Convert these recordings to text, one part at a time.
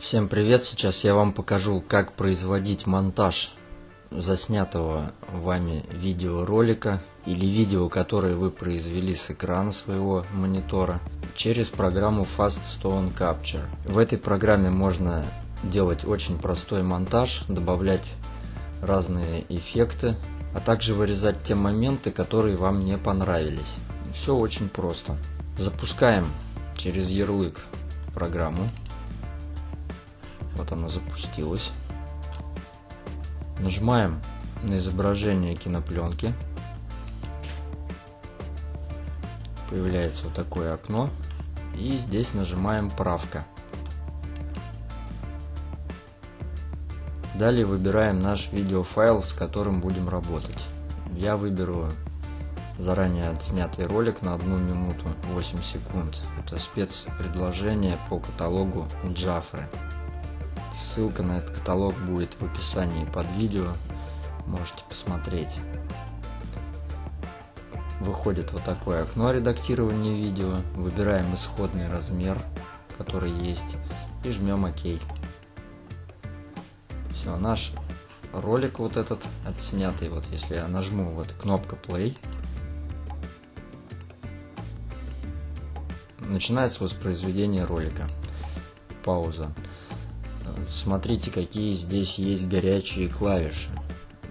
Всем привет! Сейчас я вам покажу, как производить монтаж заснятого вами видеоролика или видео, которое вы произвели с экрана своего монитора через программу Fast Stone Capture. В этой программе можно делать очень простой монтаж, добавлять разные эффекты, а также вырезать те моменты, которые вам не понравились. Все очень просто. Запускаем через ярлык программу. Вот она запустилась. Нажимаем на изображение кинопленки. Появляется вот такое окно. И здесь нажимаем правка. Далее выбираем наш видеофайл, с которым будем работать. Я выберу заранее отснятый ролик на 1 минуту 8 секунд. Это спецпредложение по каталогу Джафры. Ссылка на этот каталог будет в описании под видео. Можете посмотреть. Выходит вот такое окно редактирования видео. Выбираем исходный размер, который есть, и жмем ОК. Все, наш ролик вот этот отснятый, вот если я нажму вот кнопка play, начинается воспроизведение ролика. Пауза смотрите какие здесь есть горячие клавиши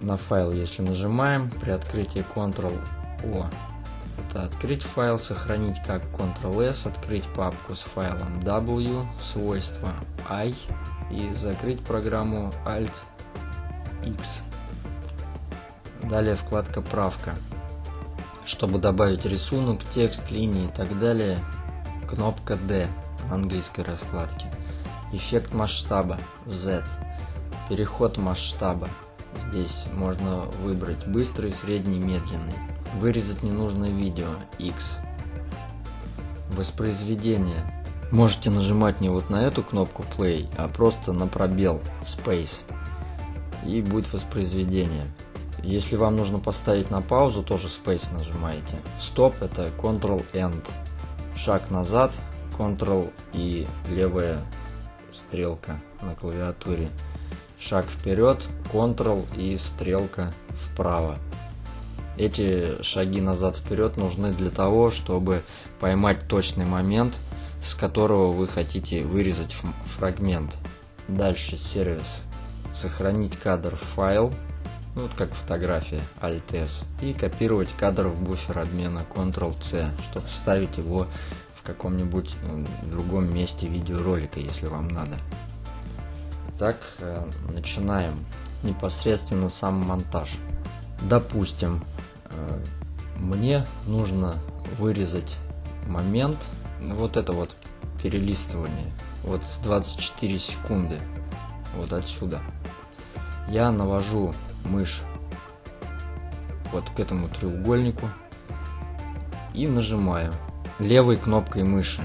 на файл если нажимаем при открытии Ctrl-O это открыть файл, сохранить как Ctrl-S, открыть папку с файлом W, свойства I и закрыть программу Alt-X. Далее вкладка правка. Чтобы добавить рисунок, текст, линии и так далее, кнопка D на английской раскладке. Эффект масштаба Z. Переход масштаба. Здесь можно выбрать быстрый, средний, медленный. Вырезать ненужное видео X. Воспроизведение. Можете нажимать не вот на эту кнопку Play, а просто на пробел Space. И будет воспроизведение. Если вам нужно поставить на паузу, тоже Space нажимаете. Стоп это Ctrl-End. Шаг назад, Ctrl и левая стрелка на клавиатуре. Шаг вперед, Ctrl и стрелка вправо. Эти шаги назад-вперед нужны для того, чтобы поймать точный момент, с которого вы хотите вырезать фрагмент. Дальше сервис. Сохранить кадр в файл, ну, вот как фотография, Alt-S, и копировать кадр в буфер обмена Ctrl-C, чтобы вставить его каком-нибудь другом месте видеоролика, если вам надо. Так, э, начинаем непосредственно сам монтаж. Допустим, э, мне нужно вырезать момент, вот это вот перелистывание, вот с 24 секунды, вот отсюда. Я навожу мышь вот к этому треугольнику и нажимаю левой кнопкой мыши.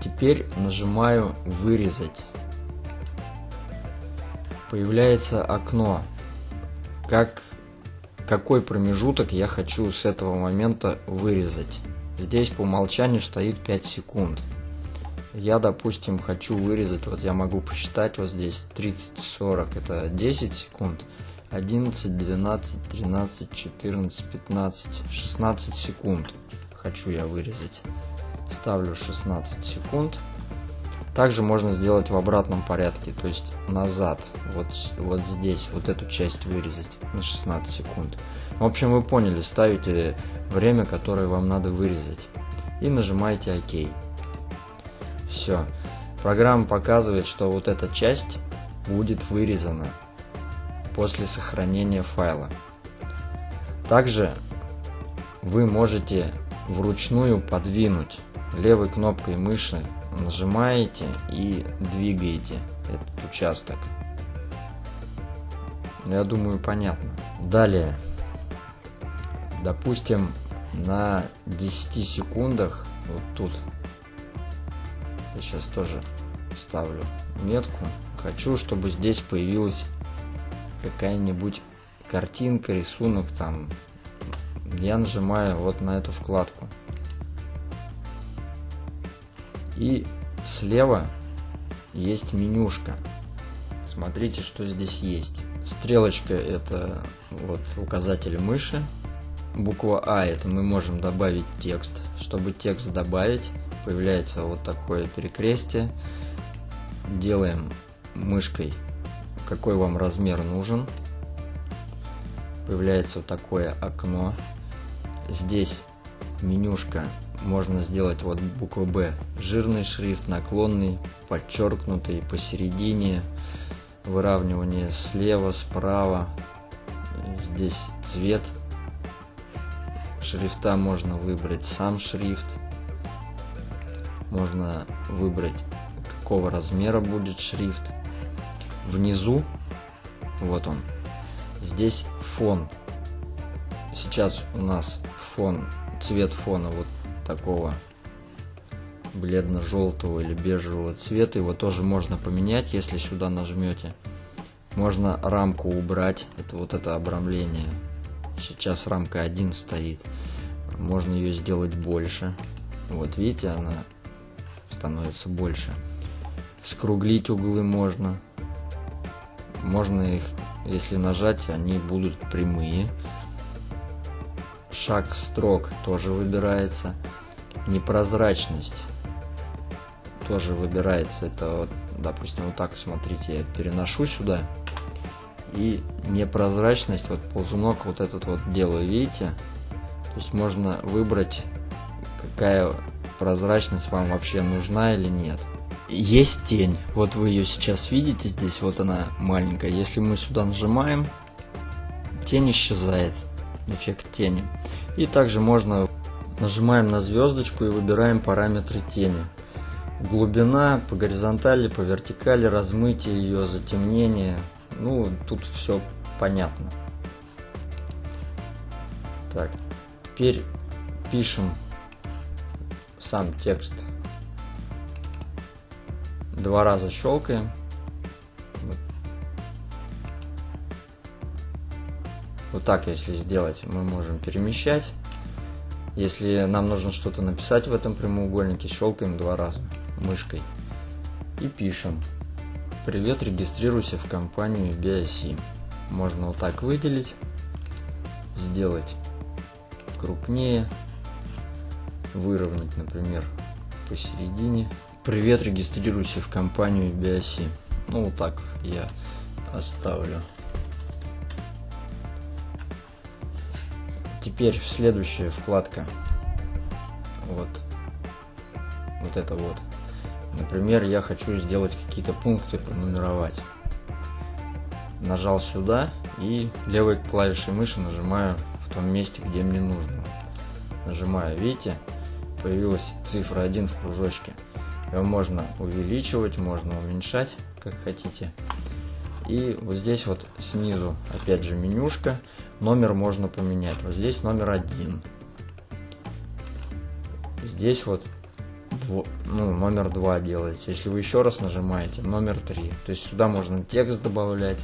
Теперь нажимаю «Вырезать». Появляется окно. Как, какой промежуток я хочу с этого момента вырезать. Здесь по умолчанию стоит 5 секунд. Я, допустим, хочу вырезать, вот я могу посчитать, вот здесь 30-40, это 10 секунд. 11, 12, 13, 14, 15, 16 секунд хочу я вырезать. Ставлю 16 секунд. Также можно сделать в обратном порядке, то есть назад, вот, вот здесь, вот эту часть вырезать на 16 секунд. В общем, вы поняли, ставите время, которое вам надо вырезать. И нажимаете ОК. Все. Программа показывает, что вот эта часть будет вырезана после сохранения файла. Также вы можете вручную подвинуть левой кнопкой мыши нажимаете и двигаете этот участок. Я думаю, понятно. Далее, допустим, на 10 секундах, вот тут, я сейчас тоже ставлю метку, хочу, чтобы здесь появилась какая-нибудь картинка, рисунок там, я нажимаю вот на эту вкладку. И слева есть менюшка. Смотрите, что здесь есть. Стрелочка это вот указатель мыши. Буква А это мы можем добавить текст. Чтобы текст добавить, появляется вот такое перекрестие. Делаем мышкой, какой вам размер нужен. Появляется вот такое окно. Здесь менюшка можно сделать вот буква Б. Жирный шрифт, наклонный, подчеркнутый, посередине, выравнивание слева, справа. Здесь цвет шрифта можно выбрать сам шрифт. Можно выбрать какого размера будет шрифт. Внизу, вот он, здесь фон. Сейчас у нас фон, цвет фона вот такого бледно-желтого или бежевого цвета. Его тоже можно поменять, если сюда нажмете. Можно рамку убрать, это вот это обрамление. Сейчас рамка 1 стоит. Можно ее сделать больше. Вот видите, она становится больше. Скруглить углы можно. Можно их, если нажать, они будут прямые. Шаг строк тоже выбирается непрозрачность тоже выбирается. Это, вот, допустим, вот так, смотрите, я переношу сюда. И непрозрачность, вот ползунок вот этот вот делаю, видите? То есть можно выбрать, какая прозрачность вам вообще нужна или нет. Есть тень, вот вы ее сейчас видите, здесь вот она маленькая. Если мы сюда нажимаем, тень исчезает, эффект тени. И также можно Нажимаем на звездочку и выбираем параметры тени. Глубина по горизонтали, по вертикали, размытие ее, затемнение. Ну, тут все понятно. Так, теперь пишем сам текст. Два раза щелкаем. Вот так, если сделать, мы можем перемещать. Если нам нужно что-то написать в этом прямоугольнике, щелкаем два раза мышкой и пишем. Привет, регистрируйся в компанию BIC. Можно вот так выделить, сделать крупнее, выровнять, например, посередине. Привет, регистрируйся в компанию BIC. Ну, вот так я оставлю. Теперь следующая вкладка. Вот. Вот это вот. Например, я хочу сделать какие-то пункты, пронумеровать. Нажал сюда и левой клавишей мыши нажимаю в том месте, где мне нужно. Нажимаю, видите, появилась цифра 1 в кружочке. Ее можно увеличивать, можно уменьшать, как хотите. И вот здесь вот снизу, опять же, менюшка. Номер можно поменять. Вот здесь номер один. Здесь вот ну, номер два делается. Если вы еще раз нажимаете, номер три. То есть сюда можно текст добавлять.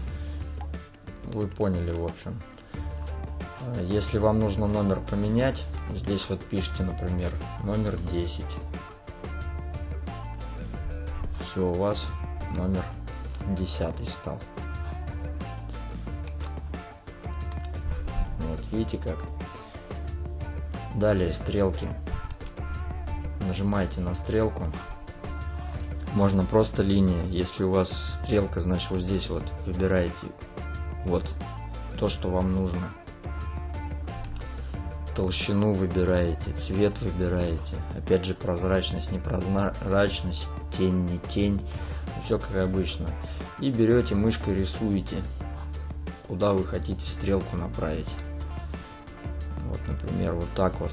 Вы поняли, в общем. Если вам нужно номер поменять, здесь вот пишите, например, номер 10. Все, у вас номер 10 стал. Вот, видите как? Далее стрелки. Нажимаете на стрелку. Можно просто линия. Если у вас стрелка, значит вот здесь вот выбираете вот то, что вам нужно. Толщину выбираете, цвет выбираете. Опять же прозрачность, непрозрачность, тень, не тень. Все как обычно. И берете мышкой рисуете, куда вы хотите стрелку направить. Вот, например, вот так вот.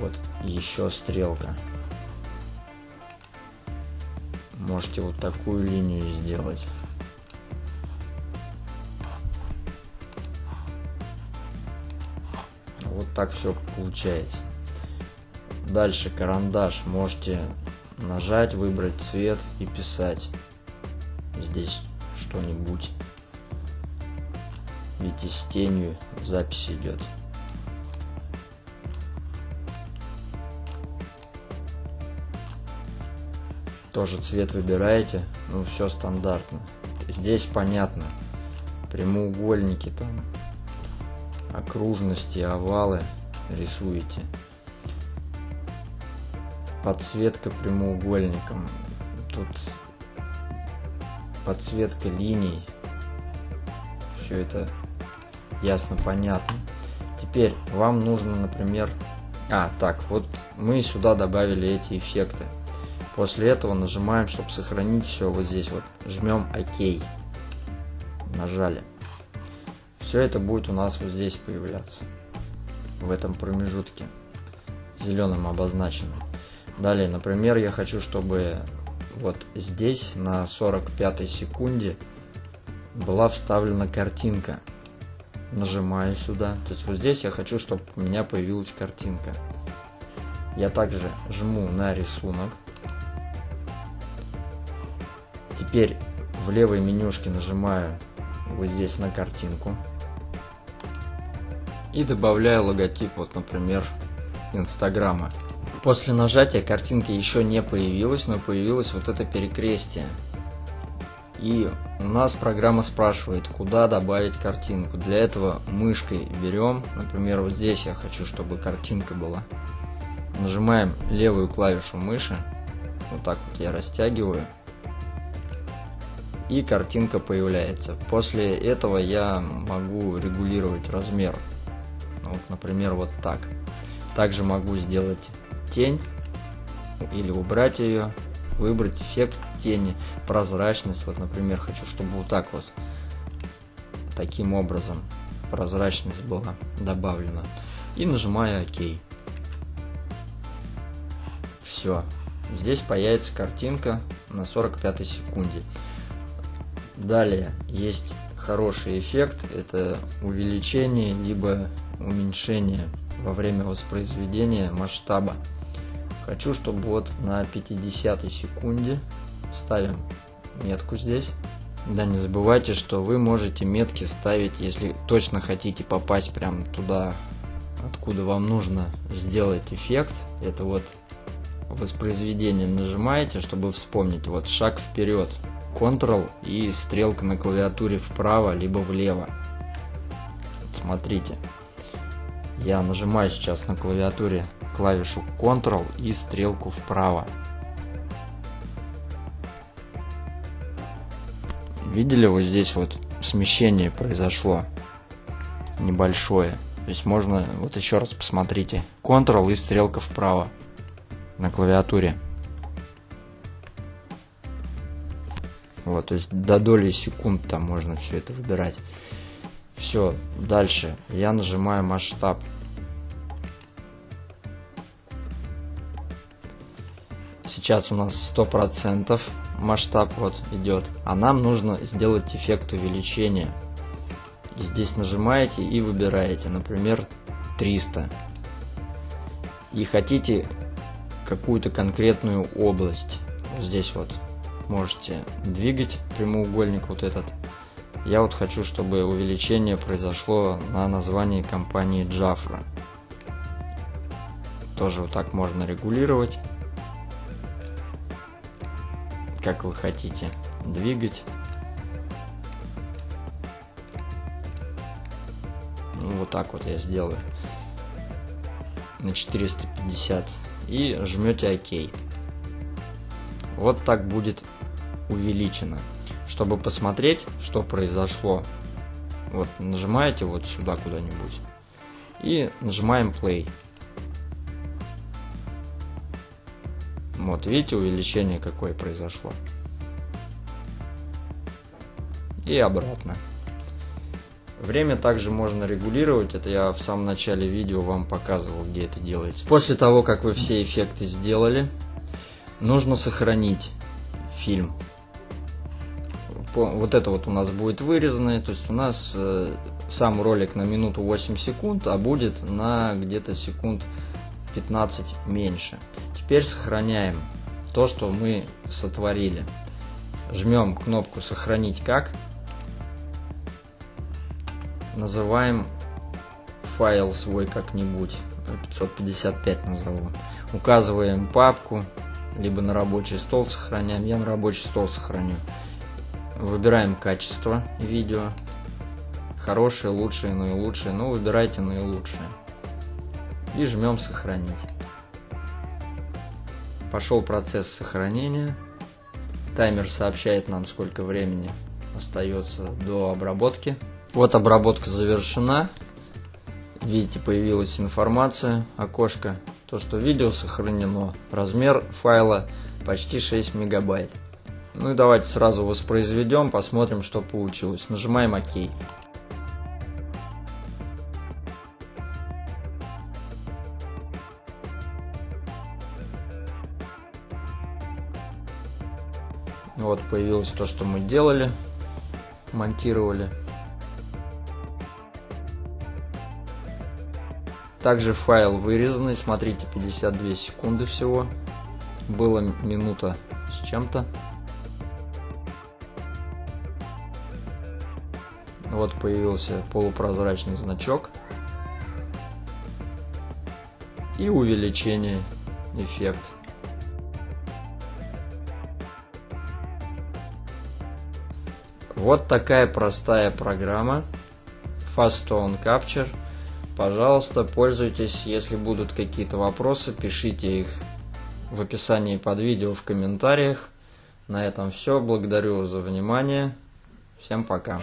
Вот еще стрелка. Можете вот такую линию сделать. Вот так все получается. Дальше карандаш. Можете нажать, выбрать цвет и писать здесь что-нибудь. Видите, с тенью запись идет. Тоже цвет выбираете, ну все стандартно. Здесь понятно. Прямоугольники там, окружности, овалы рисуете. Подсветка прямоугольником. Тут подсветка линий. Все это ясно, понятно. Теперь вам нужно, например... А, так, вот мы сюда добавили эти эффекты. После этого нажимаем, чтобы сохранить все вот здесь вот. Жмем ОК. Нажали. Все это будет у нас вот здесь появляться. В этом промежутке. Зеленым обозначенным. Далее, например, я хочу, чтобы вот здесь на 45 секунде была вставлена картинка. Нажимаю сюда. То есть вот здесь я хочу, чтобы у меня появилась картинка. Я также жму на рисунок. Теперь в левой менюшке нажимаю вот здесь на картинку. И добавляю логотип, вот, например, Инстаграма. После нажатия картинка еще не появилась, но появилось вот это перекрестие. И у нас программа спрашивает, куда добавить картинку. Для этого мышкой берем, например, вот здесь я хочу, чтобы картинка была. Нажимаем левую клавишу мыши, вот так вот я растягиваю, и картинка появляется. После этого я могу регулировать размер. Вот, например, вот так. Также могу сделать тень или убрать ее, выбрать эффект тени, прозрачность. Вот, например, хочу, чтобы вот так вот, таким образом прозрачность была добавлена. И нажимаю ОК. Все. Здесь появится картинка на 45 секунде. Далее есть хороший эффект, это увеличение либо уменьшение во время воспроизведения масштаба. Хочу, чтобы вот на 50 секунде ставим метку здесь. Да, не забывайте, что вы можете метки ставить, если точно хотите попасть прям туда, откуда вам нужно сделать эффект. Это вот воспроизведение нажимаете, чтобы вспомнить. Вот шаг вперед, Ctrl и стрелка на клавиатуре вправо либо влево. Смотрите, я нажимаю сейчас на клавиатуре клавишу Ctrl и стрелку вправо. Видели вот здесь вот смещение произошло небольшое. То есть можно, вот еще раз посмотрите, Ctrl и стрелка вправо на клавиатуре. Вот, то есть до доли секунд там можно все это выбирать. Все, дальше я нажимаю масштаб. Сейчас у нас 100% масштаб вот идет, а нам нужно сделать эффект увеличения. И здесь нажимаете и выбираете, например, 300. И хотите какую-то конкретную область. Здесь вот можете двигать прямоугольник вот этот. Я вот хочу, чтобы увеличение произошло на названии компании Jafra. Тоже вот так можно регулировать как вы хотите двигать. Ну, вот так вот я сделаю на 450 и жмете ОК. Вот так будет увеличено. Чтобы посмотреть, что произошло, вот нажимаете вот сюда куда-нибудь и нажимаем play. Вот, видите, увеличение какое произошло. И обратно. Время также можно регулировать, это я в самом начале видео вам показывал, где это делается. После того, как вы все эффекты сделали, нужно сохранить фильм. Вот это вот у нас будет вырезанное, то есть у нас э, сам ролик на минуту 8 секунд, а будет на где-то секунд 15 меньше. Теперь сохраняем то, что мы сотворили. Жмем кнопку «Сохранить как». Называем файл свой как-нибудь. 555 назову. Указываем папку. либо на рабочий стол сохраняем. Я на рабочий стол сохраню. Выбираем качество видео. Хорошие, лучшие, наилучшие. Ну, выбирайте наилучшие. И жмем сохранить. Пошел процесс сохранения. Таймер сообщает нам, сколько времени остается до обработки. Вот обработка завершена. Видите, появилась информация, окошко, то, что видео сохранено. Размер файла почти 6 мегабайт. Ну и давайте сразу воспроизведем, посмотрим, что получилось. Нажимаем ОК. Вот появилось то, что мы делали, монтировали. Также файл вырезанный, смотрите, 52 секунды всего. Было минута с чем-то. Вот появился полупрозрачный значок. И увеличение эффект. Вот такая простая программа Fast Tone Capture. Пожалуйста, пользуйтесь. Если будут какие-то вопросы, пишите их в описании под видео в комментариях. На этом все. Благодарю за внимание. Всем пока.